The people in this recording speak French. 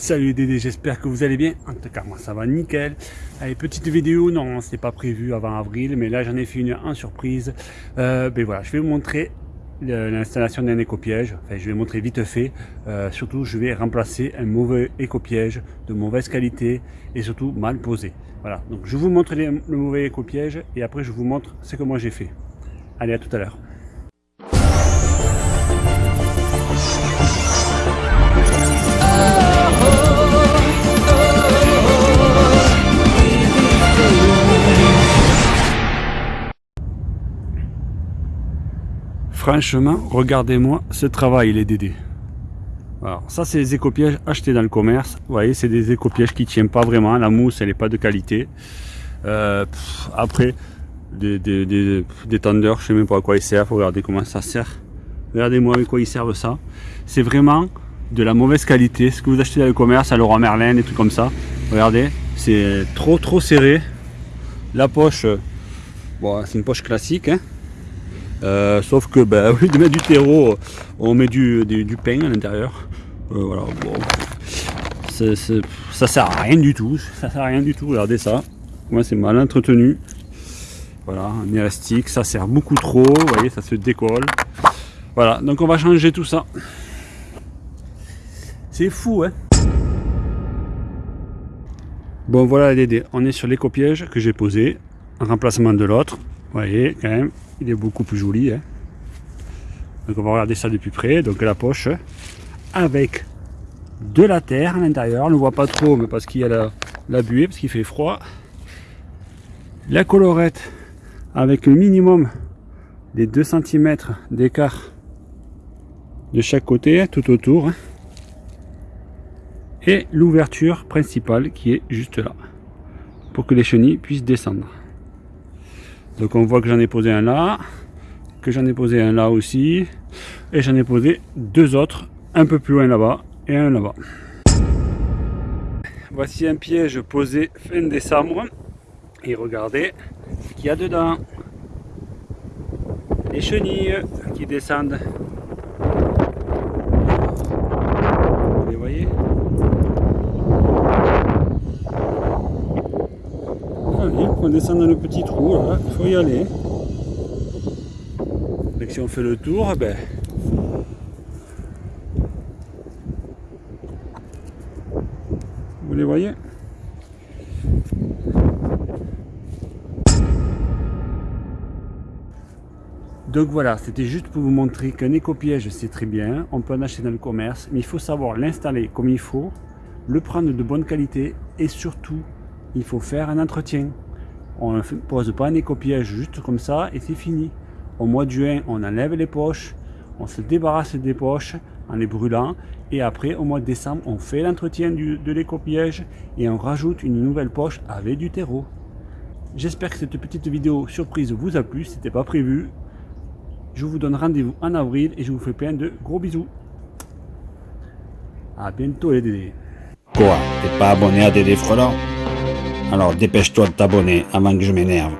Salut Dédé, j'espère que vous allez bien. En tout cas, moi ça va nickel. Allez, petite vidéo, non, c'est pas prévu avant avril, mais là j'en ai fait une en surprise. Euh, ben voilà, je vais vous montrer l'installation d'un éco-piège. Enfin, je vais montrer vite fait. Euh, surtout, je vais remplacer un mauvais éco-piège de mauvaise qualité et surtout mal posé. Voilà, donc je vous montre le mauvais éco-piège et après je vous montre ce que moi j'ai fait. Allez, à tout à l'heure. Franchement, regardez-moi ce travail les Dédés. Alors ça c'est des écopièges achetés dans le commerce. Vous voyez c'est des écopièges qui tiennent pas vraiment. La mousse elle n'est pas de qualité. Euh, après des, tendeurs, je sais même pas à quoi ils servent. Regardez comment ça sert. Regardez-moi avec quoi ils servent ça. C'est vraiment de la mauvaise qualité. Ce que vous achetez dans le commerce à Leroy Merlin, des trucs comme ça. Regardez, c'est trop trop serré. La poche, bon, c'est une poche classique. Hein. Euh, sauf que ben, au de mettre du terreau, on met du, du, pain à l'intérieur. Euh, voilà, bon. ça sert à rien du tout. Ça sert à rien du tout. Regardez ça. Moi c'est mal entretenu. Voilà, un élastique, ça sert beaucoup trop. Vous voyez, ça se décolle. Voilà, donc on va changer tout ça. C'est fou, hein Bon voilà les on est sur l'éco-piège que j'ai posé en remplacement de l'autre. Vous voyez quand même, il est beaucoup plus joli. Hein. Donc on va regarder ça depuis près. Donc la poche avec de la terre à l'intérieur. On ne voit pas trop, mais parce qu'il y a la, la buée, parce qu'il fait froid. La colorette avec le minimum des 2 cm d'écart de chaque côté, tout autour. Hein. Et l'ouverture principale qui est juste là, pour que les chenilles puissent descendre. Donc on voit que j'en ai posé un là, que j'en ai posé un là aussi, et j'en ai posé deux autres, un peu plus loin là-bas et un là-bas. Voici un piège posé fin décembre, et regardez ce qu'il y a dedans. Les chenilles qui descendent. Vous les voyez on descend dans le petit trou, là, il faut y aller. Donc si on fait le tour, ben, vous les voyez? Donc voilà, c'était juste pour vous montrer qu'un éco-piège c'est très bien, on peut en acheter dans le commerce, mais il faut savoir l'installer comme il faut, le prendre de bonne qualité et surtout, il faut faire un entretien. On ne pose pas un éco-piège juste comme ça et c'est fini. Au mois de juin, on enlève les poches, on se débarrasse des poches en les brûlant et après au mois de décembre, on fait l'entretien de l'éco-piège et on rajoute une nouvelle poche avec du terreau. J'espère que cette petite vidéo surprise vous a plu, c'était pas prévu. Je vous donne rendez-vous en avril et je vous fais plein de gros bisous. A bientôt les Dédés. Quoi T'es pas abonné à Dédé Frelant Alors dépêche-toi de t'abonner avant que je m'énerve.